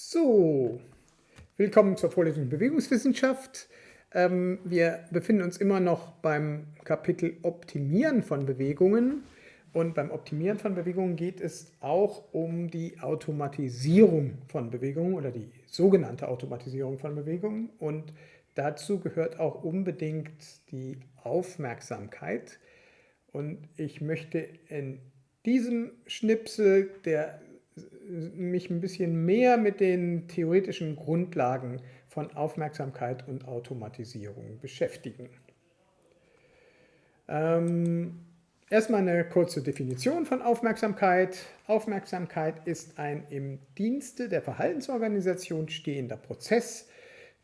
So, willkommen zur Vorlesung Bewegungswissenschaft. Ähm, wir befinden uns immer noch beim Kapitel Optimieren von Bewegungen. Und beim Optimieren von Bewegungen geht es auch um die Automatisierung von Bewegungen oder die sogenannte Automatisierung von Bewegungen. Und dazu gehört auch unbedingt die Aufmerksamkeit. Und ich möchte in diesem Schnipsel, der mich ein bisschen mehr mit den theoretischen Grundlagen von Aufmerksamkeit und Automatisierung beschäftigen. Ähm, erstmal eine kurze Definition von Aufmerksamkeit. Aufmerksamkeit ist ein im Dienste der Verhaltensorganisation stehender Prozess,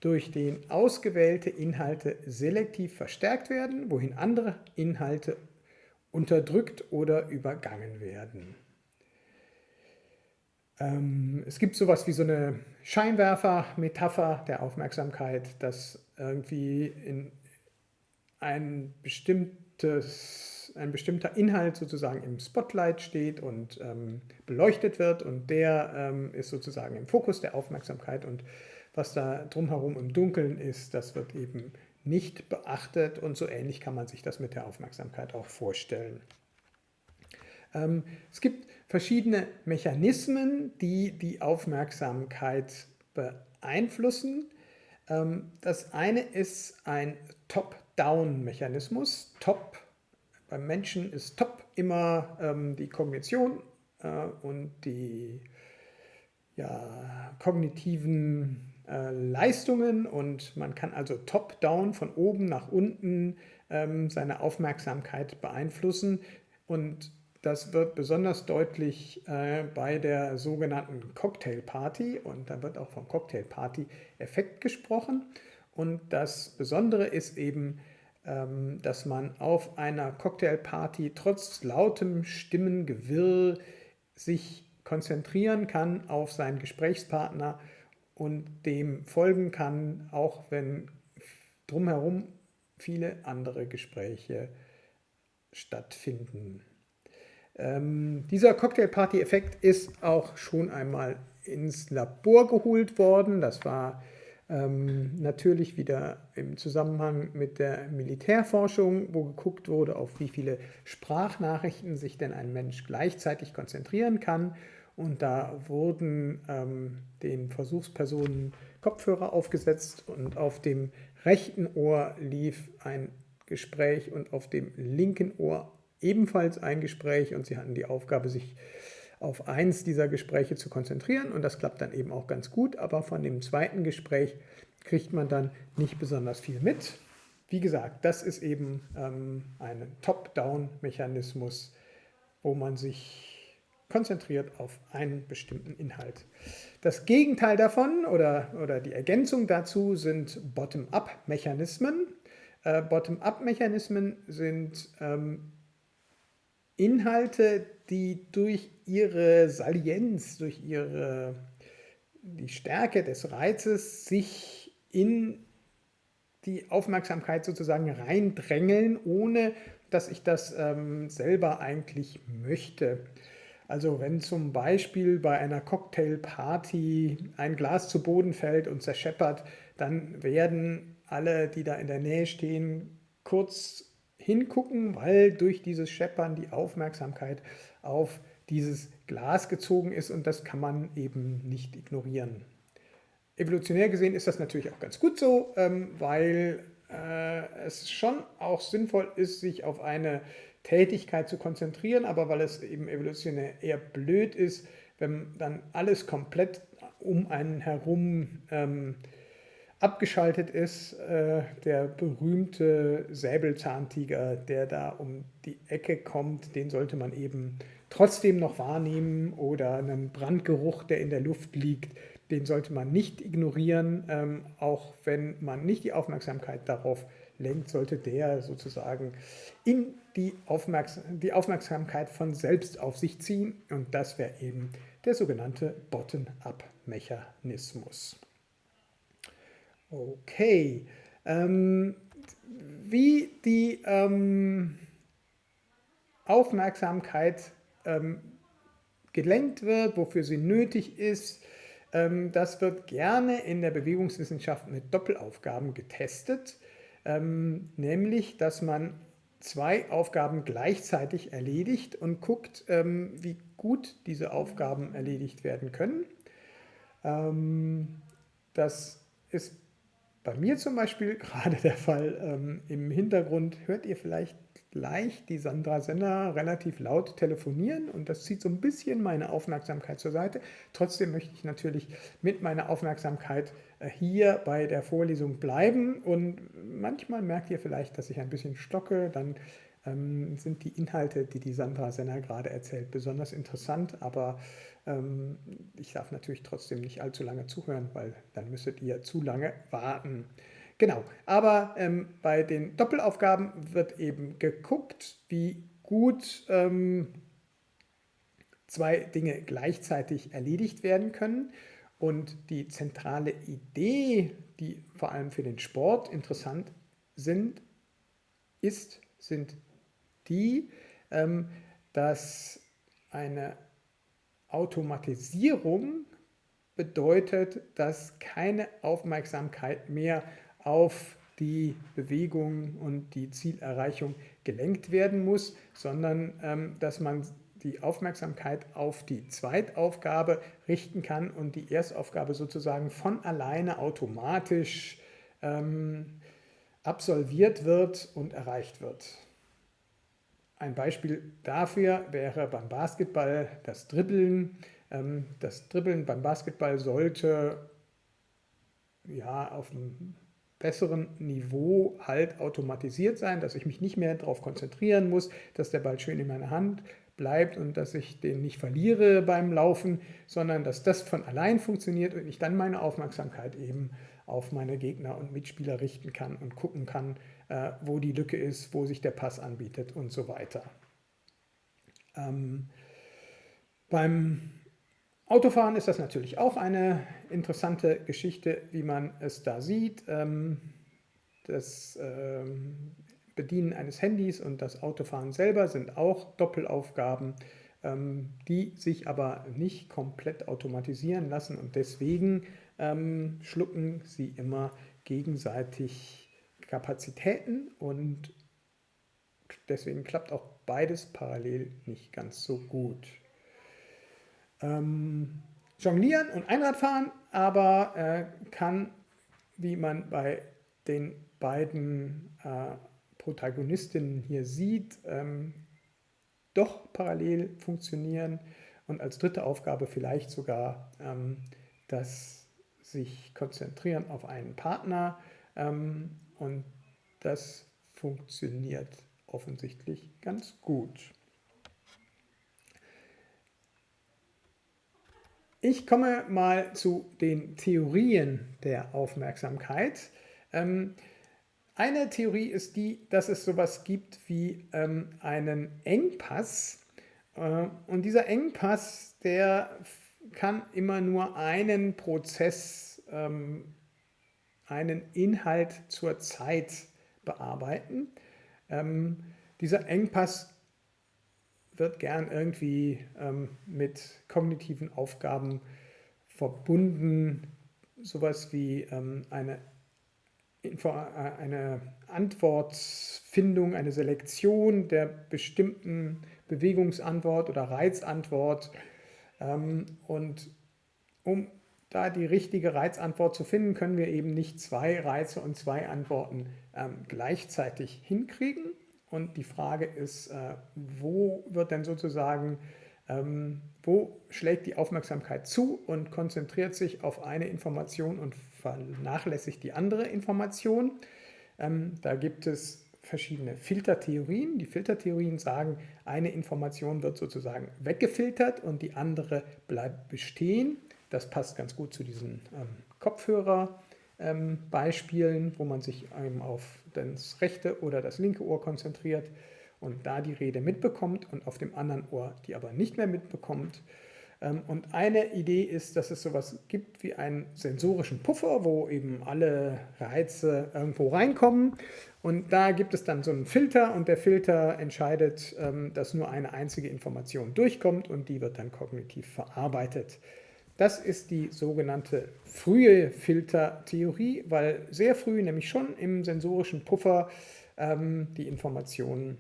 durch den ausgewählte Inhalte selektiv verstärkt werden, wohin andere Inhalte unterdrückt oder übergangen werden. Ähm, es gibt sowas wie so eine Scheinwerfer-Metapher der Aufmerksamkeit, dass irgendwie in ein, bestimmtes, ein bestimmter Inhalt sozusagen im Spotlight steht und ähm, beleuchtet wird und der ähm, ist sozusagen im Fokus der Aufmerksamkeit und was da drumherum im Dunkeln ist, das wird eben nicht beachtet und so ähnlich kann man sich das mit der Aufmerksamkeit auch vorstellen. Ähm, es gibt verschiedene Mechanismen, die die Aufmerksamkeit beeinflussen. Ähm, das eine ist ein Top-Down-Mechanismus. Top, beim Menschen ist Top immer ähm, die Kognition äh, und die ja, kognitiven äh, Leistungen und man kann also top-down von oben nach unten ähm, seine Aufmerksamkeit beeinflussen und das wird besonders deutlich äh, bei der sogenannten Cocktail Party und da wird auch vom Cocktail Party Effekt gesprochen. Und das Besondere ist eben, ähm, dass man auf einer Cocktail Party trotz lautem Stimmengewirr sich konzentrieren kann auf seinen Gesprächspartner und dem folgen kann, auch wenn drumherum viele andere Gespräche stattfinden. Ähm, dieser Cocktail-Party-Effekt ist auch schon einmal ins Labor geholt worden. Das war ähm, natürlich wieder im Zusammenhang mit der Militärforschung, wo geguckt wurde, auf wie viele Sprachnachrichten sich denn ein Mensch gleichzeitig konzentrieren kann. Und da wurden ähm, den Versuchspersonen Kopfhörer aufgesetzt und auf dem rechten Ohr lief ein Gespräch und auf dem linken Ohr ebenfalls ein Gespräch und sie hatten die Aufgabe, sich auf eins dieser Gespräche zu konzentrieren und das klappt dann eben auch ganz gut, aber von dem zweiten Gespräch kriegt man dann nicht besonders viel mit. Wie gesagt, das ist eben ähm, ein Top-Down-Mechanismus, wo man sich konzentriert auf einen bestimmten Inhalt. Das Gegenteil davon oder, oder die Ergänzung dazu sind Bottom-up-Mechanismen. Äh, Bottom-up-Mechanismen sind ähm, Inhalte, die durch ihre Salienz, durch ihre, die Stärke des Reizes sich in die Aufmerksamkeit sozusagen reindrängeln, ohne dass ich das ähm, selber eigentlich möchte. Also wenn zum Beispiel bei einer Cocktailparty ein Glas zu Boden fällt und zerscheppert, dann werden alle, die da in der Nähe stehen, kurz hingucken, weil durch dieses Scheppern die Aufmerksamkeit auf dieses Glas gezogen ist und das kann man eben nicht ignorieren. Evolutionär gesehen ist das natürlich auch ganz gut so, ähm, weil äh, es schon auch sinnvoll ist, sich auf eine Tätigkeit zu konzentrieren, aber weil es eben evolutionär eher blöd ist, wenn dann alles komplett um einen herum ähm, abgeschaltet ist, äh, der berühmte Säbelzahntiger, der da um die Ecke kommt, den sollte man eben trotzdem noch wahrnehmen oder einen Brandgeruch, der in der Luft liegt, den sollte man nicht ignorieren, ähm, auch wenn man nicht die Aufmerksamkeit darauf lenkt, sollte der sozusagen in die, Aufmerksam die Aufmerksamkeit von selbst auf sich ziehen und das wäre eben der sogenannte Bottom-up-Mechanismus. Okay. Ähm, wie die ähm, Aufmerksamkeit ähm, gelenkt wird, wofür sie nötig ist, Ähm, das wird gerne in der Bewegungswissenschaft mit Doppelaufgaben getestet, ähm, nämlich dass man zwei Aufgaben gleichzeitig erledigt und guckt, ähm, wie gut diese Aufgaben erledigt werden können. Das ist bei mir zum Beispiel gerade der Fall. Im Hintergrund hört ihr vielleicht leicht die Sandra Senner relativ laut telefonieren und das zieht so ein bisschen meine Aufmerksamkeit zur Seite. Trotzdem möchte ich natürlich mit meiner Aufmerksamkeit äh, hier bei der Vorlesung bleiben und manchmal merkt ihr vielleicht, dass ich ein bisschen stocke, dann ähm, sind die Inhalte, die die Sandra Senner gerade erzählt, besonders interessant, aber ähm, ich darf natürlich trotzdem nicht allzu lange zuhören, weil dann müsstet ihr zu lange warten. Genau, aber ähm, bei den Doppelaufgaben wird eben geguckt, wie gut ähm, zwei Dinge gleichzeitig erledigt werden können. Und die zentrale Idee, die vor allem für den Sport interessant sind, ist, sind die, ähm, dass eine Automatisierung bedeutet, dass keine Aufmerksamkeit mehr auf die Bewegung und die Zielerreichung gelenkt werden muss, sondern ähm, dass man die Aufmerksamkeit auf die Zweitaufgabe richten kann und die Erstaufgabe sozusagen von alleine automatisch ähm, absolviert wird und erreicht wird. Ein Beispiel dafür wäre beim Basketball das Dribbeln. Ähm, das Dribbeln beim Basketball sollte ja, auf einem besseren Niveau halt automatisiert sein, dass ich mich nicht mehr darauf konzentrieren muss, dass der Ball schön in meiner Hand bleibt und dass ich den nicht verliere beim Laufen, sondern dass das von allein funktioniert und ich dann meine Aufmerksamkeit eben auf meine Gegner und Mitspieler richten kann und gucken kann, wo die Lücke ist, wo sich der Pass anbietet und so weiter. Ähm, beim Autofahren ist das natürlich auch eine interessante Geschichte, wie man es da sieht. Ähm, das ähm, Bedienen eines Handys und das Autofahren selber sind auch Doppelaufgaben, ähm, die sich aber nicht komplett automatisieren lassen und deswegen schlucken sie immer gegenseitig Kapazitäten und deswegen klappt auch beides parallel nicht ganz so gut. Ähm, Jonglieren und Einradfahren, aber äh, kann, wie man bei den beiden äh, Protagonistinnen hier sieht, ähm, doch parallel funktionieren und als dritte Aufgabe vielleicht sogar ähm, das sich konzentrieren auf einen Partner. Ähm, und das funktioniert offensichtlich ganz gut. Ich komme mal zu den Theorien der Aufmerksamkeit. Ähm, eine Theorie ist die, dass es sowas gibt wie ähm, einen Engpass. Äh, und dieser Engpass, der kann immer nur einen Prozess, ähm, einen Inhalt zur Zeit bearbeiten. dieser Engpass wird gern irgendwie ähm, mit kognitiven Aufgaben verbunden, sowas wie ähm, eine, Info äh, eine Antwortfindung, eine Selektion der bestimmten Bewegungsantwort oder Reizantwort. Ähm, und um da die richtige Reizantwort zu finden, können wir eben nicht zwei Reize und zwei Antworten ähm, gleichzeitig hinkriegen, und die Frage ist, äh, wo wird denn sozusagen, ähm, wo schlägt die Aufmerksamkeit zu und konzentriert sich auf eine Information und vernachlässigt die andere Information? Ähm, da gibt es verschiedene Filtertheorien. Die Filtertheorien sagen, eine Information wird sozusagen weggefiltert und die andere bleibt bestehen. Das passt ganz gut zu diesen ähm, Kopfhörer ähm, wo man sich ähm, auf das rechte oder das linke Ohr konzentriert und da die Rede mitbekommt und auf dem anderen Ohr die aber nicht mehr mitbekommt. Ähm, und eine Idee ist, dass es sowas gibt wie einen sensorischen Puffer, wo eben alle Reize irgendwo reinkommen. Und da gibt es dann so einen Filter und der Filter entscheidet, ähm, dass nur eine einzige Information durchkommt und die wird dann kognitiv verarbeitet. Das ist die sogenannte frühe Filtertheorie, weil sehr früh, nämlich schon im sensorischen Puffer, ähm, die Informationen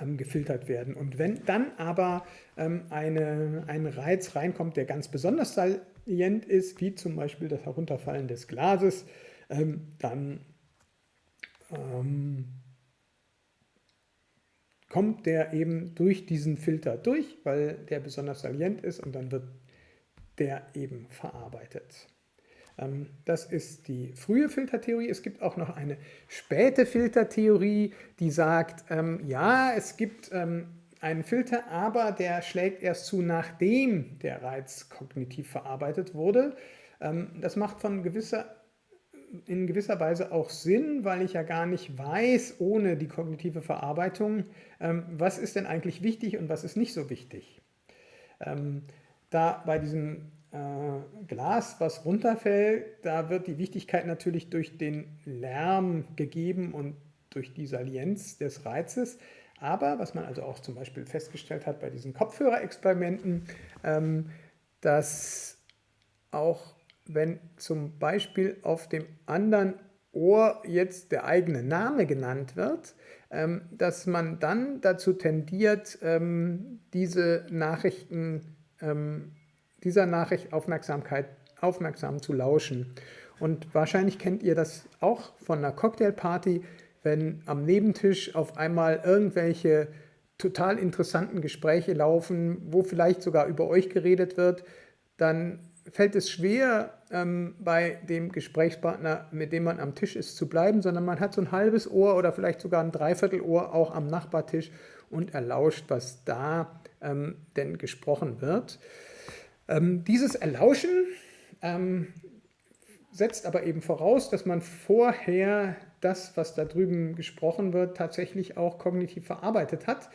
ähm, gefiltert werden. Und wenn dann aber ähm, eine, ein Reiz reinkommt, der ganz besonders salient ist, wie zum Beispiel das Herunterfallen des Glases, ähm, dann ähm, kommt der eben durch diesen Filter durch, weil der besonders salient ist und dann wird der eben verarbeitet. Ähm, das ist die frühe Filtertheorie. Es gibt auch noch eine späte Filtertheorie, die sagt, ähm, ja, es gibt ähm, einen Filter, aber der schlägt erst zu, nachdem der Reiz kognitiv verarbeitet wurde. Das macht von gewisser, in gewisser Weise auch Sinn, weil ich ja gar nicht weiß, ohne die kognitive Verarbeitung, was ist denn eigentlich wichtig und was ist nicht so wichtig. Da bei diesem äh, Glas, was runterfällt, da wird die Wichtigkeit natürlich durch den Lärm gegeben und durch die Salienz des Reizes. Aber was man also auch zum Beispiel festgestellt hat bei diesen Kopfhörerexperimenten, ähm, dass auch wenn zum Beispiel auf dem anderen Ohr jetzt der eigene Name genannt wird, ähm, dass man dann dazu tendiert, ähm, diese Nachrichten ähm, dieser Nachricht Aufmerksamkeit, aufmerksam zu lauschen. Und wahrscheinlich kennt ihr das auch von einer Cocktailparty, wenn am Nebentisch auf einmal irgendwelche total interessanten Gespräche laufen, wo vielleicht sogar über euch geredet wird, dann fällt es schwer, ähm, bei dem Gesprächspartner, mit dem man am Tisch ist, zu bleiben, sondern man hat so ein halbes Ohr oder vielleicht sogar ein Dreiviertelohr auch am Nachbartisch und erlauscht, was da ähm, denn gesprochen wird. Ähm, dieses Erlauschen ähm, setzt aber eben voraus, dass man vorher das, was da drüben gesprochen wird, tatsächlich auch kognitiv verarbeitet hat,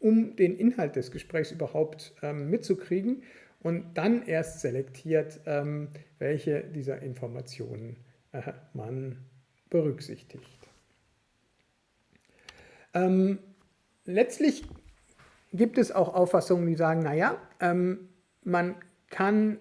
um den Inhalt des Gesprächs überhaupt ähm, mitzukriegen und dann erst selektiert, ähm, welche dieser Informationen äh, man berücksichtigt. Ähm, letztlich gibt es auch Auffassungen, die sagen, naja, ähm, man kann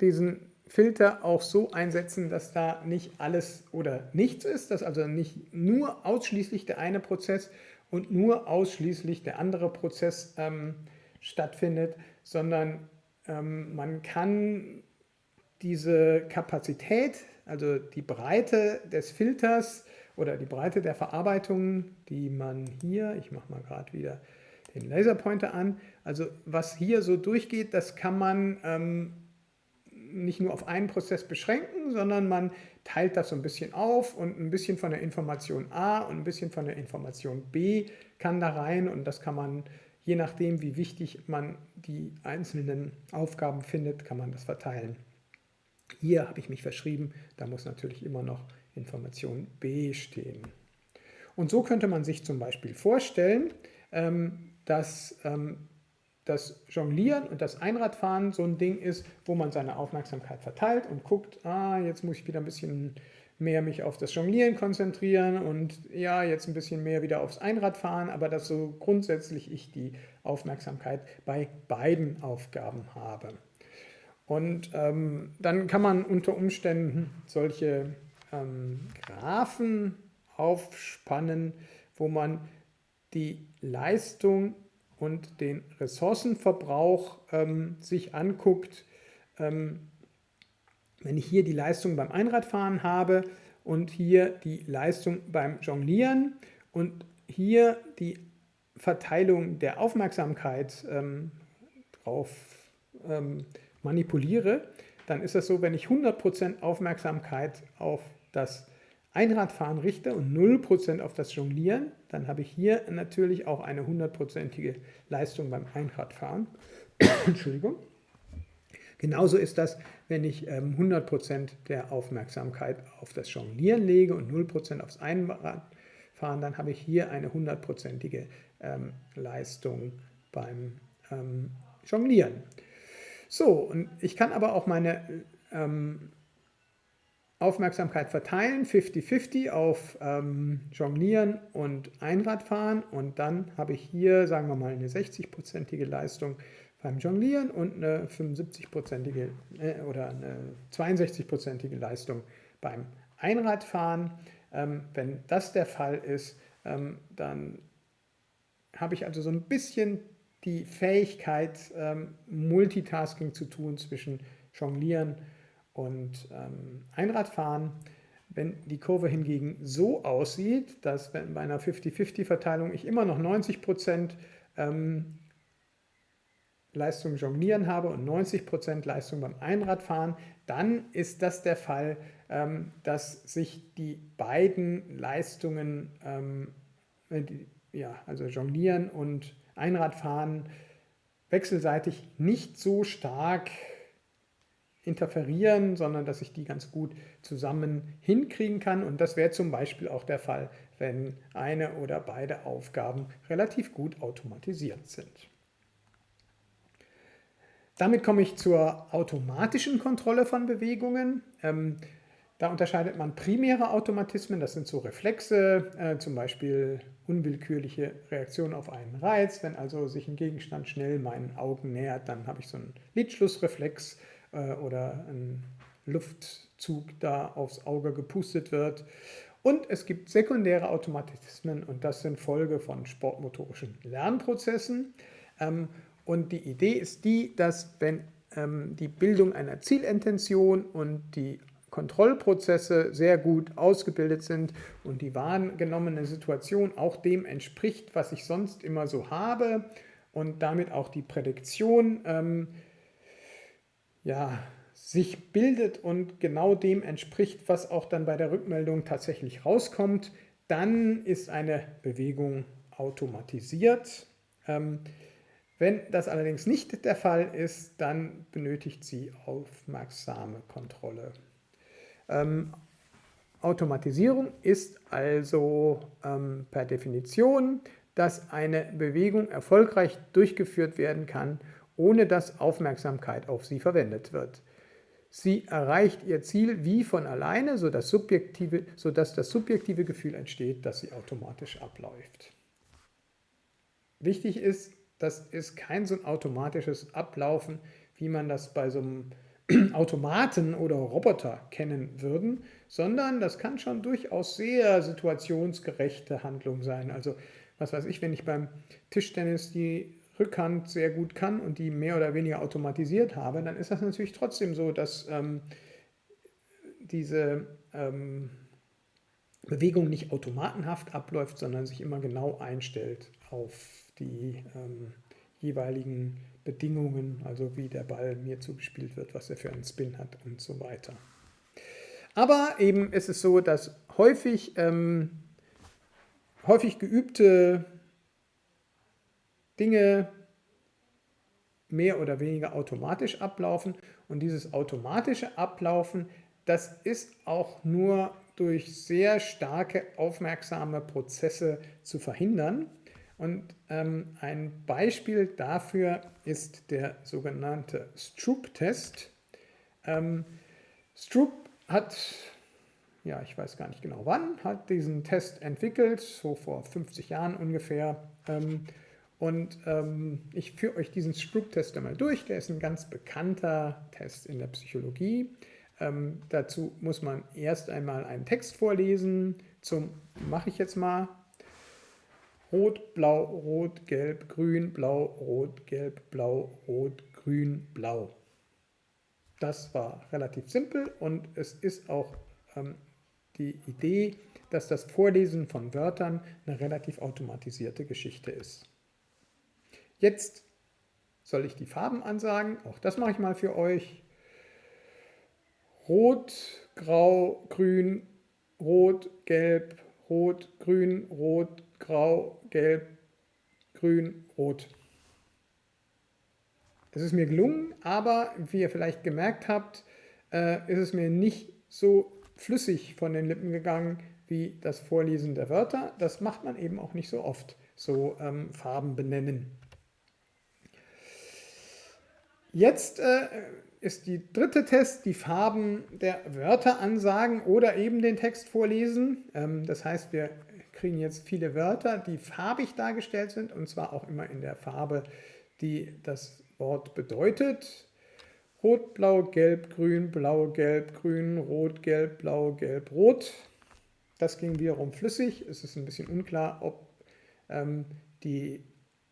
diesen Filter auch so einsetzen, dass da nicht alles oder nichts ist, dass also nicht nur ausschließlich der eine Prozess und nur ausschließlich der andere Prozess ähm, stattfindet, sondern ähm, man kann diese Kapazität, also die Breite des Filters oder die Breite der Verarbeitung, die man hier, ich mache mal gerade wieder den Laserpointer an. Also was hier so durchgeht, das kann man ähm, nicht nur auf einen Prozess beschränken, sondern man teilt das so ein bisschen auf und ein bisschen von der Information A und ein bisschen von der Information B kann da rein und das kann man, je nachdem wie wichtig man die einzelnen Aufgaben findet, kann man das verteilen. Hier habe ich mich verschrieben, da muss natürlich immer noch Information B stehen. Und so könnte man sich zum Beispiel vorstellen, ähm, dass ähm, das Jonglieren und das Einradfahren so ein Ding ist, wo man seine Aufmerksamkeit verteilt und guckt, ah, jetzt muss ich wieder ein bisschen mehr mich auf das Jonglieren konzentrieren und ja, jetzt ein bisschen mehr wieder aufs Einradfahren, aber dass so grundsätzlich ich die Aufmerksamkeit bei beiden Aufgaben habe. Und ähm, dann kann man unter Umständen solche ähm, Graphen aufspannen, wo man die Leistung und den Ressourcenverbrauch ähm, sich anguckt, ähm, wenn ich hier die Leistung beim Einradfahren habe und hier die Leistung beim Jonglieren und hier die Verteilung der Aufmerksamkeit ähm, drauf ähm, manipuliere, dann ist das so, wenn ich 100% Aufmerksamkeit auf das Einradfahren richte und 0% auf das Jonglieren, dann habe ich hier natürlich auch eine hundertprozentige Leistung beim Einradfahren. Entschuldigung. Genauso ist das, wenn ich 100% ähm, der Aufmerksamkeit auf das Jonglieren lege und 0% aufs Einradfahren, dann habe ich hier eine hundertprozentige ähm, Leistung beim ähm, Jonglieren. So, und ich kann aber auch meine ähm, Aufmerksamkeit verteilen, 50-50 auf ähm, Jonglieren und Einradfahren und dann habe ich hier, sagen wir mal, eine 60-prozentige Leistung beim Jonglieren und eine 75-prozentige äh, oder eine 62-prozentige Leistung beim Einradfahren. Ähm, wenn das der Fall ist, ähm, dann habe ich also so ein bisschen die Fähigkeit, ähm, Multitasking zu tun zwischen Jonglieren und ähm, Einradfahren. Wenn die Kurve hingegen so aussieht, dass bei einer 50-50-Verteilung ich immer noch 90 Prozent ähm, Leistung jonglieren habe und 90 Prozent Leistung beim Einradfahren, dann ist das der Fall, ähm, dass sich die beiden Leistungen, ähm, die, ja, also jonglieren und Einradfahren, wechselseitig nicht so stark interferieren, sondern dass ich die ganz gut zusammen hinkriegen kann. Und das wäre zum Beispiel auch der Fall, wenn eine oder beide Aufgaben relativ gut automatisiert sind. Damit komme ich zur automatischen Kontrolle von Bewegungen. Ähm, da unterscheidet man primäre Automatismen, das sind so Reflexe, äh, zum Beispiel unwillkürliche Reaktionen auf einen Reiz. Wenn also sich ein Gegenstand schnell meinen Augen nähert, dann habe ich so einen Lidschlussreflex äh, oder einen Luftzug da aufs Auge gepustet wird. Und es gibt sekundäre Automatismen und das sind Folge von sportmotorischen Lernprozessen. Ähm, und die Idee ist die, dass wenn ähm, die Bildung einer Zielintention und die Kontrollprozesse sehr gut ausgebildet sind und die wahrgenommene Situation auch dem entspricht, was ich sonst immer so habe und damit auch die Prädiktion ähm, ja, sich bildet und genau dem entspricht, was auch dann bei der Rückmeldung tatsächlich rauskommt, dann ist eine Bewegung automatisiert. Ähm, wenn das allerdings nicht der Fall ist, dann benötigt sie aufmerksame Kontrolle. Ähm, Automatisierung ist also ähm, per Definition, dass eine Bewegung erfolgreich durchgeführt werden kann, ohne dass Aufmerksamkeit auf sie verwendet wird. Sie erreicht ihr Ziel wie von alleine, sodass, subjektive, sodass das subjektive Gefühl entsteht, dass sie automatisch abläuft. Wichtig ist, das ist kein so ein automatisches Ablaufen, wie man das bei so einem Automaten oder Roboter kennen würden, sondern das kann schon durchaus sehr situationsgerechte Handlung sein. Also was weiß ich, wenn ich beim Tischtennis die Rückhand sehr gut kann und die mehr oder weniger automatisiert habe, dann ist das natürlich trotzdem so, dass ähm, diese ähm, Bewegung nicht automatenhaft abläuft, sondern sich immer genau einstellt auf die ähm, jeweiligen Bedingungen, also wie der Ball mir zugespielt wird, was er für einen Spin hat und so weiter. Aber eben ist es so, dass häufig, ähm, häufig geübte Dinge mehr oder weniger automatisch ablaufen und dieses automatische Ablaufen, das ist auch nur durch sehr starke aufmerksame Prozesse zu verhindern. Und ähm, ein Beispiel dafür ist der sogenannte Stroop-Test. Ähm, Stroop hat, ja, ich weiß gar nicht genau wann, hat diesen Test entwickelt, so vor 50 Jahren ungefähr. Ähm, und ähm, ich führe euch diesen Stroop-Test einmal durch. Der ist ein ganz bekannter Test in der Psychologie. Ähm, dazu muss man erst einmal einen Text vorlesen. Zum mache ich jetzt mal Rot, Blau, Rot, Gelb, Grün, Blau, Rot, Gelb, Blau, Rot, Grün, Blau. Das war relativ simpel und es ist auch ähm, die Idee, dass das Vorlesen von Wörtern eine relativ automatisierte Geschichte ist. Jetzt soll ich die Farben ansagen. Auch das mache ich mal für euch. Rot, Grau, Grün, Rot, Gelb, Rot, Grün, Rot, Grau, Gelb, Grün, Rot. Es ist mir gelungen, aber wie ihr vielleicht gemerkt habt, äh, ist es mir nicht so flüssig von den Lippen gegangen wie das Vorlesen der Wörter. Das macht man eben auch nicht so oft, so ähm, Farben benennen. Jetzt äh, ist die dritte Test, die Farben der Wörter ansagen oder eben den Text vorlesen. Ähm, das heißt, wir kriegen jetzt viele Wörter, die farbig dargestellt sind und zwar auch immer in der Farbe, die das Wort bedeutet. Rot, Blau, Gelb, Grün, Blau, Gelb, Grün, Rot, Gelb, Blau, Gelb, Rot. Das ging wiederum flüssig. Es ist ein bisschen unklar, ob ähm, die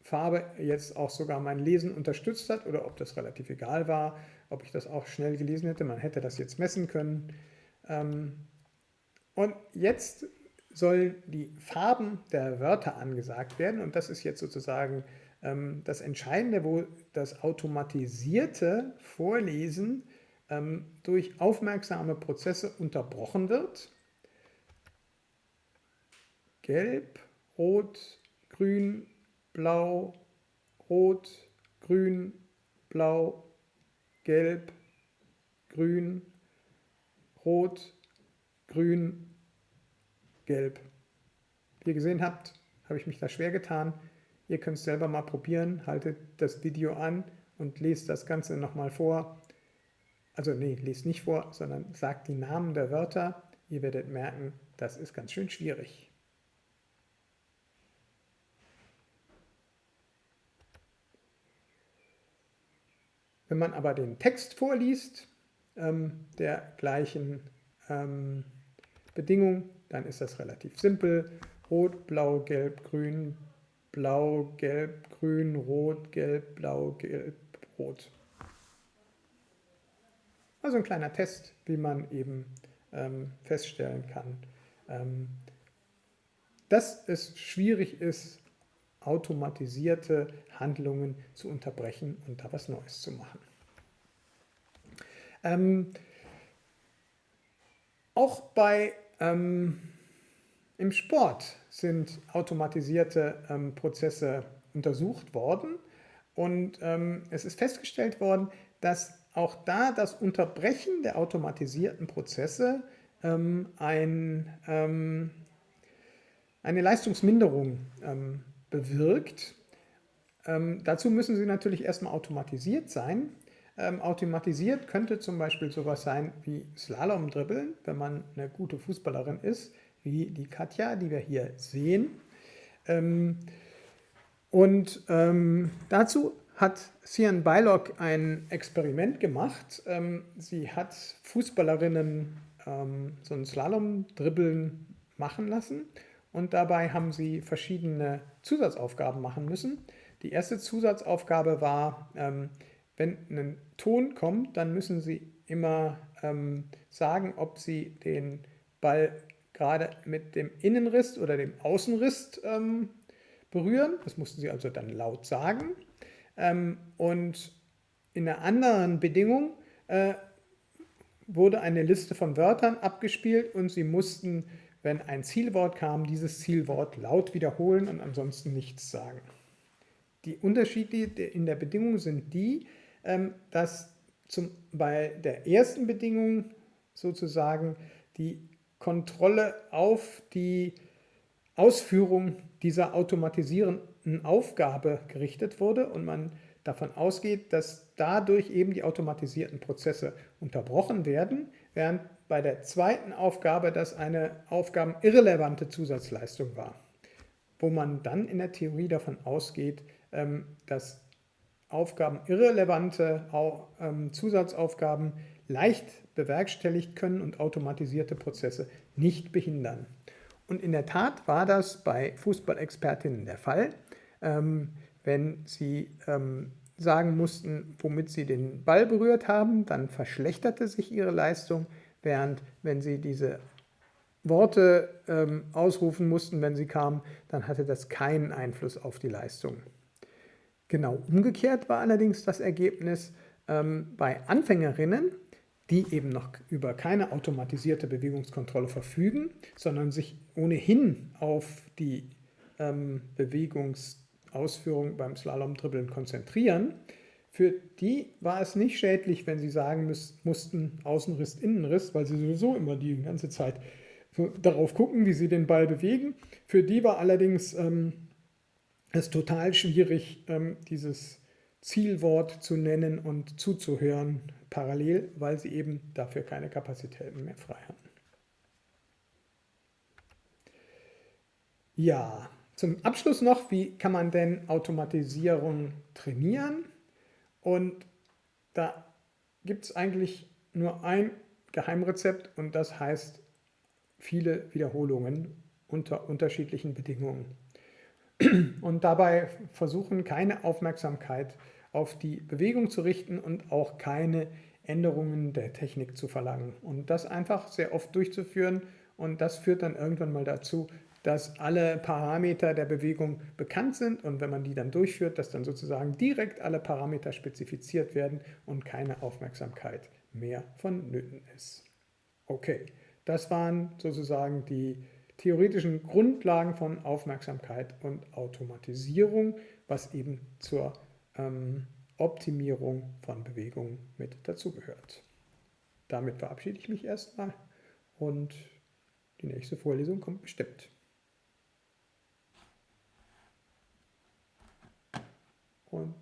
Farbe jetzt auch sogar mein Lesen unterstützt hat oder ob das relativ egal war, ob ich das auch schnell gelesen hätte. Man hätte das jetzt messen können. Ähm, und jetzt sollen die Farben der Wörter angesagt werden und das ist jetzt sozusagen ähm, das Entscheidende, wo das automatisierte Vorlesen ähm, durch aufmerksame Prozesse unterbrochen wird. Gelb, Rot, Grün, Blau, Rot, Grün, Blau, Gelb, Grün, Rot, Grün, Gelb. Wie ihr gesehen habt, habe ich mich da schwer getan. Ihr könnt es selber mal probieren, haltet das Video an und lest das Ganze nochmal vor. Also nee, lest nicht vor, sondern sagt die Namen der Wörter. Ihr werdet merken, das ist ganz schön schwierig. Wenn man aber den Text vorliest, ähm, der gleichen ähm, Bedingung, dann ist das relativ simpel. Rot, Blau, Gelb, Grün, Blau, Gelb, Grün, Rot, Gelb, Blau, Gelb, Rot. Also ein kleiner Test, wie man eben ähm, feststellen kann, ähm, dass es schwierig ist, automatisierte Handlungen zu unterbrechen und da was Neues zu machen. Ähm, auch bei ähm, im Sport sind automatisierte ähm, Prozesse untersucht worden und ähm, es ist festgestellt worden, dass auch da das Unterbrechen der automatisierten Prozesse ähm, ein, ähm, eine Leistungsminderung ähm, bewirkt. Dazu müssen sie natürlich erstmal automatisiert sein. Ähm, automatisiert könnte zum Beispiel sowas sein wie Slalom-Dribbeln, wenn man eine gute Fußballerin ist, wie die Katja, die wir hier sehen. Ähm, und ähm, dazu hat Sian Beilock ein Experiment gemacht. Ähm, sie hat Fußballerinnen ähm, so ein Slalom-Dribbeln machen lassen und dabei haben sie verschiedene Zusatzaufgaben machen müssen. Die erste Zusatzaufgabe war, ähm, wenn ein Ton kommt, dann müssen Sie immer ähm, sagen, ob Sie den Ball gerade mit dem Innenriss oder dem Außenriss ähm, berühren. Das mussten Sie also dann laut sagen. Ähm, und in einer anderen Bedingung äh, wurde eine Liste von Wörtern abgespielt und Sie mussten wenn ein Zielwort kam, dieses Zielwort laut wiederholen und ansonsten nichts sagen. Die Unterschiede in der Bedingung sind die, dass zum, bei der ersten Bedingung sozusagen die Kontrolle auf die Ausführung dieser automatisierenden Aufgabe gerichtet wurde und man davon ausgeht, dass dadurch eben die automatisierten Prozesse unterbrochen werden, während bei der zweiten Aufgabe das eine aufgabenirrelevante Zusatzleistung war, wo man dann in der Theorie davon ausgeht, ähm, dass aufgabenirrelevante ähm, Zusatzaufgaben leicht bewerkstelligt können und automatisierte Prozesse nicht behindern. Und in der Tat war das bei Fußballexpertinnen der Fall. Ähm, wenn sie sagen mussten, womit sie den Ball berührt haben, dann verschlechterte sich ihre Leistung während wenn sie diese Worte ähm, ausrufen mussten, wenn sie kamen, dann hatte das keinen Einfluss auf die Leistung. Genau umgekehrt war allerdings das Ergebnis ähm, bei Anfängerinnen, die eben noch über keine automatisierte Bewegungskontrolle verfügen, sondern sich ohnehin auf die ähm, Bewegungsausführung beim Slalom-Dribbeln konzentrieren, für die war es nicht schädlich, wenn sie sagen müß, mussten Außenriss, Innenriss, weil sie sowieso immer die ganze Zeit darauf gucken, wie sie den Ball bewegen. Für die war allerdings ähm, es total schwierig, ähm, dieses Zielwort zu nennen und zuzuhören parallel, weil sie eben dafür keine Kapazitäten mehr frei hatten. Ja, zum Abschluss noch, wie kann man denn Automatisierung trainieren? Und da gibt es eigentlich nur ein Geheimrezept und das heißt viele Wiederholungen unter unterschiedlichen Bedingungen. Und dabei versuchen keine Aufmerksamkeit auf die Bewegung zu richten und auch keine Änderungen der Technik zu verlangen. Und das einfach sehr oft durchzuführen und das führt dann irgendwann mal dazu, dass alle Parameter der Bewegung bekannt sind und wenn man die dann durchführt, dass dann sozusagen direkt alle Parameter spezifiziert werden und keine Aufmerksamkeit mehr vonnöten ist. Okay, das waren sozusagen die theoretischen Grundlagen von Aufmerksamkeit und Automatisierung, was eben zur ähm, Optimierung von Bewegung mit dazugehört. Damit verabschiede ich mich erstmal und die nächste Vorlesung kommt bestimmt. Und